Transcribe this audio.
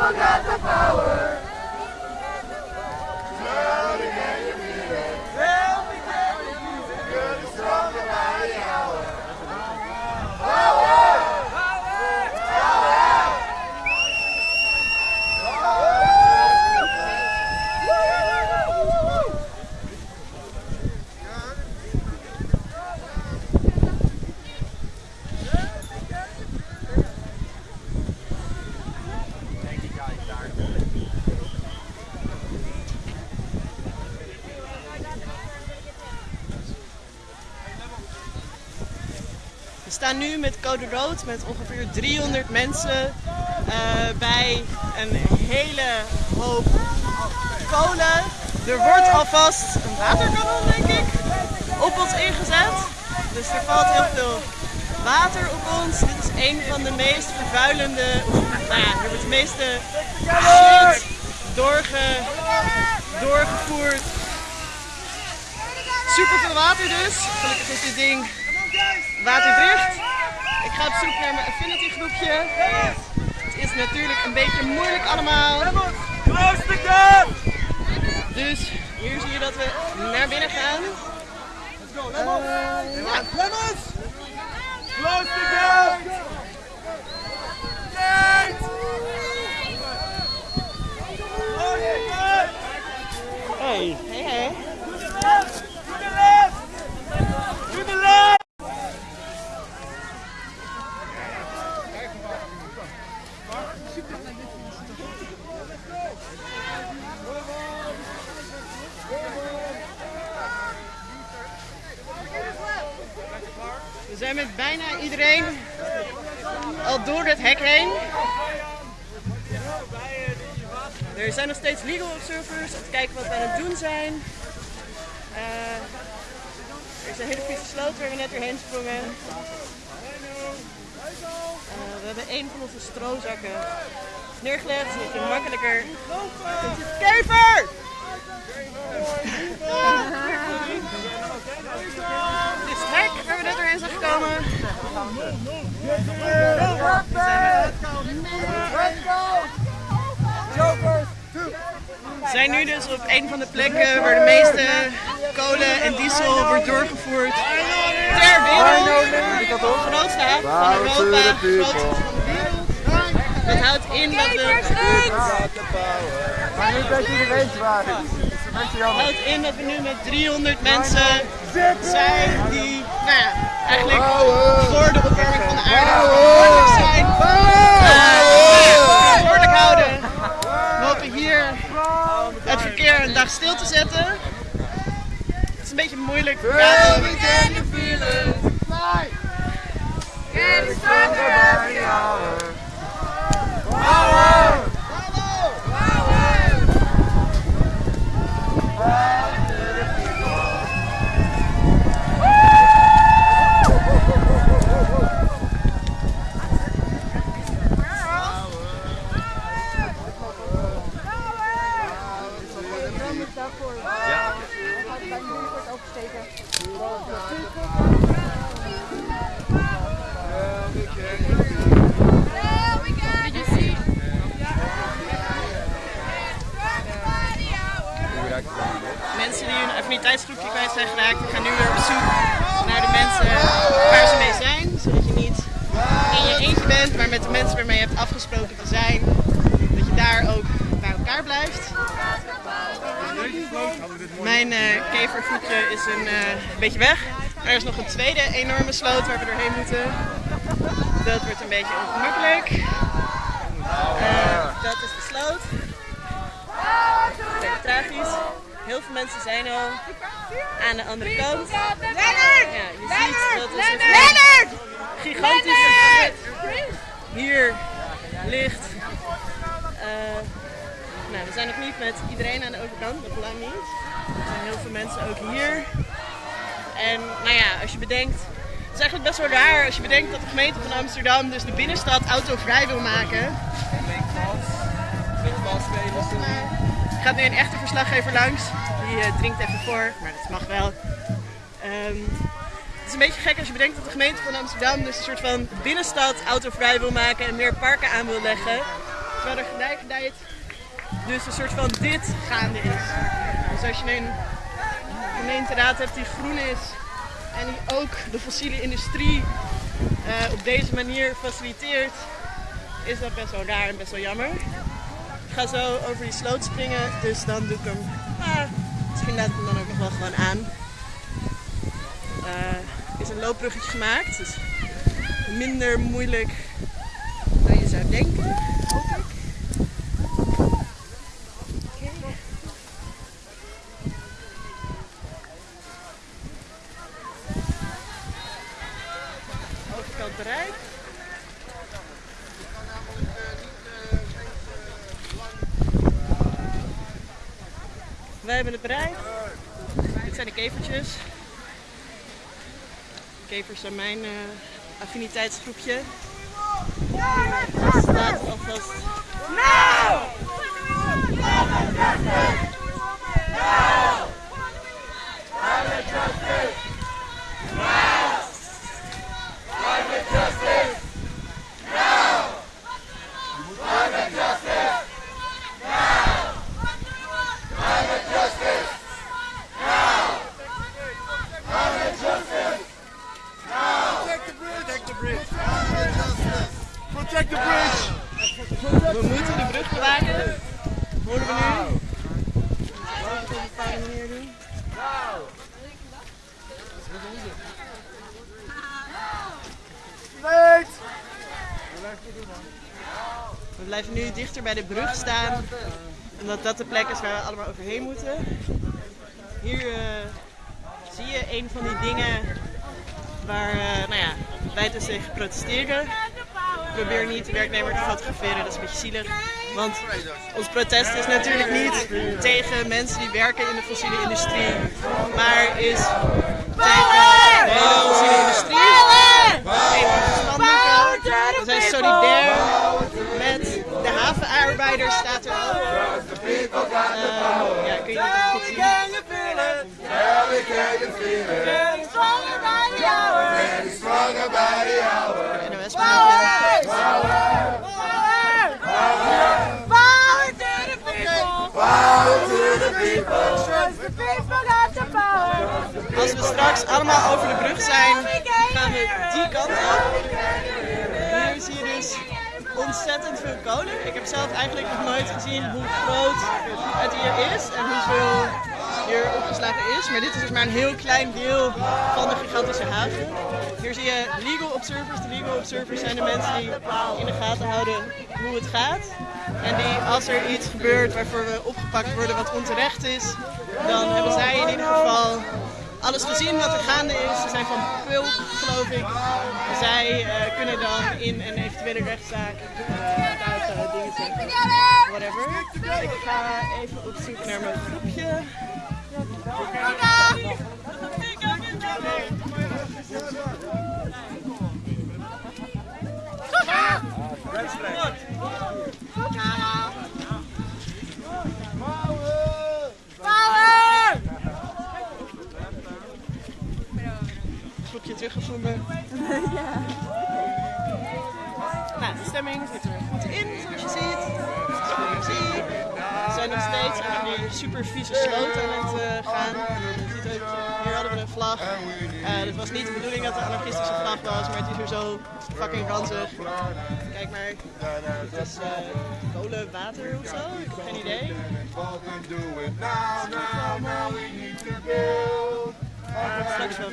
got the power. We staan nu met code rood met ongeveer 300 mensen eh, bij een hele hoop kolen. Er wordt alvast een waterkanon, denk ik, op ons ingezet. Dus er valt heel veel water op ons. Dit is een van de meest vervuilende, nou ja, er wordt het meeste shit doorge, doorgevoerd. Super veel water dus. Gelukkig is dit ding waterdicht. Ik ga op zoek naar mijn affinity groepje. Het is natuurlijk een beetje moeilijk allemaal. Dus hier zie je dat we naar binnen gaan. Eh, ja. Close the gap! Hey. Hey, hey. To the left! To the left! To the left! We zijn met bijna iedereen al door het hek heen. Er zijn nog steeds legal observers om te kijken wat we aan het doen zijn. Eh, er is een hele vieze sloot waar we net doorheen sprongen. Eh, we hebben een van onze strozakken neergelegd, zodat je makkelijker kunt. Kever! Hek waar we net doorheen zijn gekomen. We zijn nu dus op een van de plekken waar de meeste kolen en diesel wordt doorgevoerd ter wereld. De grootste haven van Europa, de grootste van de wereld. Dat houdt in dat iedereen zwaar. houdt in dat we nu met 300 mensen zijn die, nou ja, eigenlijk voor de opwarming van de aarde verantwoordelijk zijn. Verantwoordelijk houden. We hopen hier het verkeer een dag stil te zetten. Het is een beetje moeilijk. Ja, Mensen die affiniteitsgroepje kwijt zijn geraakt, die gaan nu weer op zoek naar de mensen waar ze mee zijn. Zodat je niet in je eentje bent, maar met de mensen waarmee je hebt afgesproken te zijn. Dat je daar ook bij elkaar blijft. Mijn eh kevervoetje is een eh, beetje weg. Er is nog een tweede enorme sloot waar we doorheen moeten. Dat wordt een beetje ongemakkelijk. Eh, dat de sloot. Beetje tragisch. Heel veel mensen zijn al aan de andere kant. Ja, je ziet dat een gigantische hier ligt. Eh, nou, we zijn nog niet met iedereen aan de overkant, nog lang niet. Er zijn heel veel mensen ook hier. En nou ja, als je bedenkt, het is eigenlijk best wel raar als je bedenkt dat de gemeente van Amsterdam dus de binnenstad autovrij wil maken. Er gaat nu een echte verslaggever langs. Die eh, drinkt even voor, maar dat mag wel. Ehm, het is een beetje gek als je bedenkt dat de gemeente van Amsterdam dus een soort van binnenstad autovrij wil maken en meer parken aan wil leggen. Terwijl er gelijkertijd dus een soort van dit gaande is. Dus als je een gemeenteraad hebt die groen is en die ook de fossiele industrie eh, op deze manier faciliteert, is dat best wel raar en best wel jammer. Ik ga zo over die sloot springen, dus dan doe ik hem. Ah, misschien laat ik hem dan ook nog wel gewoon aan. Er is een loopbruggetje gemaakt, dus minder moeilijk dan je zou denken, hoop ik. Oké. bereikt. Wij hebben het bereikt. Dit zijn de kevertjes. De kevers zijn mijn eh, affiniteitsgroepje. Er. Protect the Protect the bridge. We moeten de brug bewaken. Horen we nu? Laten we op een doen. We blijven nu dichter bij de brug staan, omdat dat de plek is waar we allemaal overheen moeten. Hier eh, zie je een van die dingen waar eh, nou ja, wij dus tegen protesteren. Ik probeer niet de werknemer te fotograferen, dat is een beetje zielig. Want ons protest is natuurlijk niet tegen mensen die werken in de fossiele industrie, maar is tegen de fossiele industrie. We zijn solidair met de havenarbeiders, staat er ook. Ehm, ja, kun je echt goed zien. It? Getting stronger by the hour. NOS berichtje. Power to the people. Power to the people. Trust the people got the power. Als we straks allemaal over de brug zijn, gaan we die kant op. Hier zie je dus ontzettend veel kolen. Ik heb zelf eigenlijk nog nooit gezien hoe groot het hier is en hoeveel hier opgeslagen is. Maar dit is dus maar een heel klein deel van de gigantische haven. Hier zie je legal observers. De legal observers zijn de mensen die in de gaten houden hoe het gaat. En die als er iets gebeurt waarvoor we opgepakt worden wat onterecht is, dan hebben zij in ieder geval alles gezien wat er gaande is. Ze zijn van Pulp, geloof ik. Zij eh, kunnen dan in een eventuele rechtszaak tuigen, dingen zeggen. Whatever. Ik ga even op zoek naar mijn groepje. Groepje teruggevonden. Nou, de stemming zit er goed in, zoals je ziet. Super vieze sloot aan het eh, gaan. Hier hadden we een vlag. Eh, het was niet de bedoeling dat het een anarchistische vlag was, maar het is weer zo fucking ranzig. Kijk maar, het is eh, kolen, water of zo, ik geen idee. Straks wel.